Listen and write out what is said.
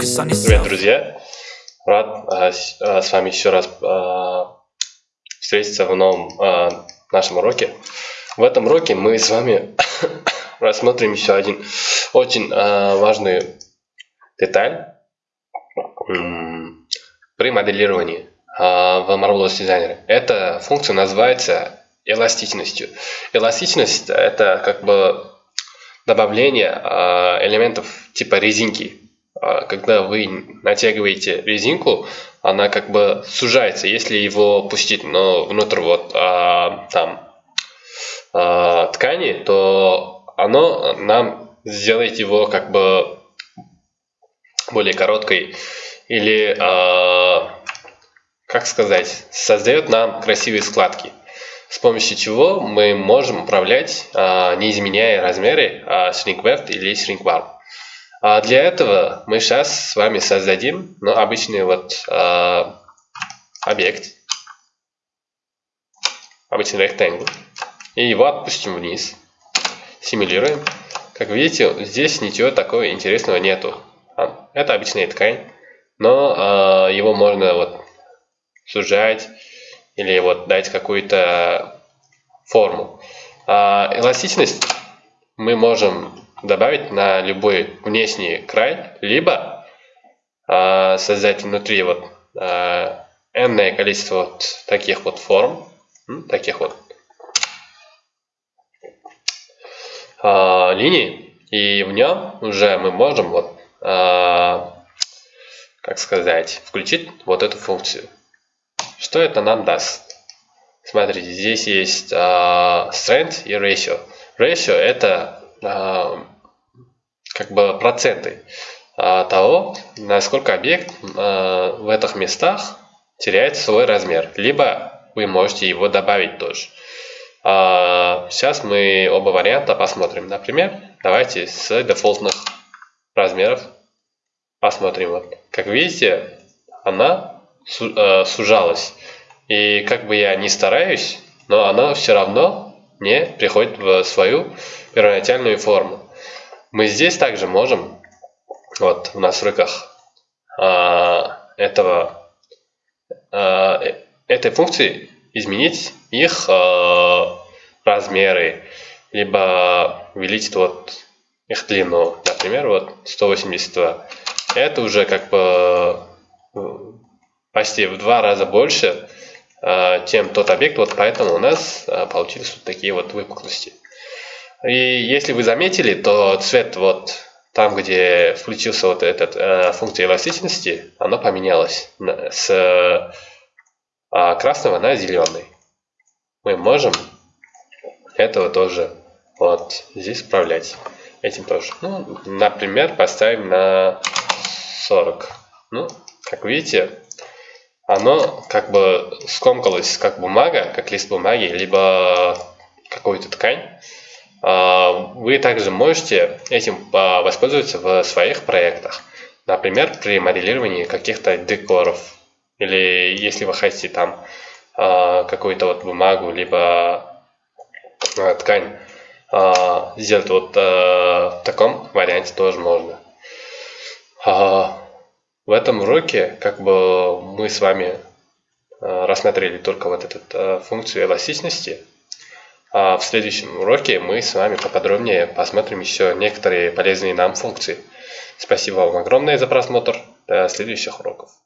Привет, друзья! Рад а, с а, с вами еще раз а, встретиться в новом а, нашем уроке. В этом уроке мы с вами рассмотрим еще один очень а, важный деталь при моделировании а, в Marvelous Designer. Эта функция называется эластичностью. Эластичность это как бы добавление а, элементов типа резинки. А, Когда вы натягиваете резинку, она как бы сужается, если его пустить но внутрь вот а, там а, ткани, то оно нам сделает его как бы более короткой или а, как сказать, создает нам красивые складки с помощью чего мы можем управлять, а, не изменяя размеры а, shrink left или shrink bar. А для этого мы сейчас с вами создадим ну, обычный вот а, объект, обычный rectangle, и его отпустим вниз, симулируем. Как видите, здесь ничего такого интересного нету. А, Это обычная ткань, но а, его можно вот сужать, или вот дать какую-то форму. А эластичность мы можем добавить на любой внешний край, либо а, создать внутри вот а, n количество вот таких вот форм, таких вот а, линий, и в нем уже мы можем вот, а, как сказать, включить вот эту функцию. Что это нам даст? Смотрите, здесь есть uh, strength и ratio. Ratio это как бы проценты uh, того, насколько объект в этих местах теряет свой размер. Либо вы можете его добавить тоже. Сейчас мы оба варианта посмотрим. Например, давайте с дефолтных размеров посмотрим. Вот. Как видите, она сужалась. И как бы я ни стараюсь, но она все равно не приходит в свою первоначальную форму. Мы здесь также можем, вот в настройках а, этого, а, этой функции изменить их а, размеры, либо увеличить вот их длину. Например, вот 182. Это уже как бы почти в два раза больше, э, чем тот объект, вот поэтому у нас э, получились вот такие вот выпуклости. И если вы заметили, то цвет вот там, где включился вот эта э, функция эластичности, оно поменялось с красного на зеленый. Мы можем этого тоже вот здесь управлять. Этим тоже. Ну, например, поставим на 40. Ну, как видите, оно как бы скомкалось как бумага, как лист бумаги, либо какую-то ткань. А, вы также можете этим а, воспользоваться в своих проектах. Например, при моделировании каких-то декоров. Или если вы хотите там а, какую-то вот бумагу, либо ткань сделать вот в таком варианте тоже можно. В этом уроке как бы мы с вами рассмотрели только вот эту функцию эластичности. А в следующем уроке мы с вами поподробнее посмотрим еще некоторые полезные нам функции. Спасибо вам огромное за просмотр. До следующих уроков.